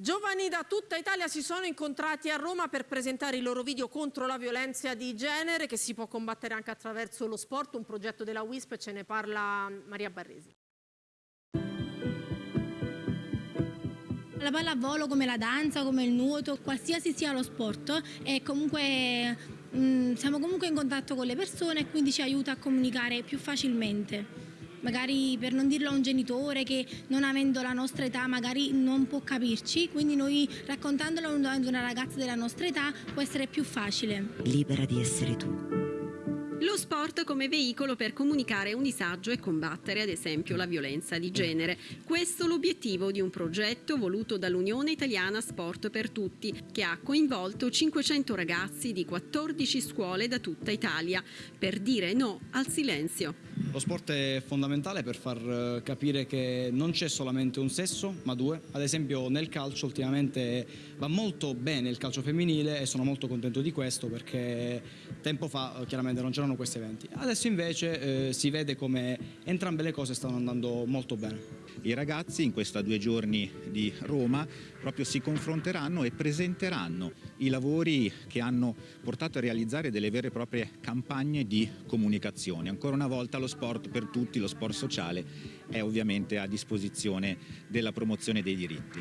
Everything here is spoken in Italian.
Giovani da tutta Italia si sono incontrati a Roma per presentare il loro video contro la violenza di genere che si può combattere anche attraverso lo sport, un progetto della WISP, ce ne parla Maria Barresi. La pallavolo come la danza, come il nuoto, qualsiasi sia lo sport, è comunque, mh, siamo comunque in contatto con le persone e quindi ci aiuta a comunicare più facilmente magari per non dirlo a un genitore che non avendo la nostra età magari non può capirci, quindi noi raccontandolo ad una ragazza della nostra età può essere più facile. Libera di essere tu. Lo sport come veicolo per comunicare un disagio e combattere ad esempio la violenza di genere. Questo l'obiettivo di un progetto voluto dall'Unione Italiana Sport per Tutti che ha coinvolto 500 ragazzi di 14 scuole da tutta Italia per dire no al silenzio. Lo sport è fondamentale per far eh, capire che non c'è solamente un sesso ma due. Ad esempio nel calcio ultimamente va molto bene il calcio femminile e sono molto contento di questo perché tempo fa eh, chiaramente non c'erano questi eventi. Adesso invece eh, si vede come entrambe le cose stanno andando molto bene. I ragazzi in questi due giorni di Roma proprio si confronteranno e presenteranno i lavori che hanno portato a realizzare delle vere e proprie campagne di comunicazione. Ancora una volta lo sport per tutti, lo sport sociale è ovviamente a disposizione della promozione dei diritti.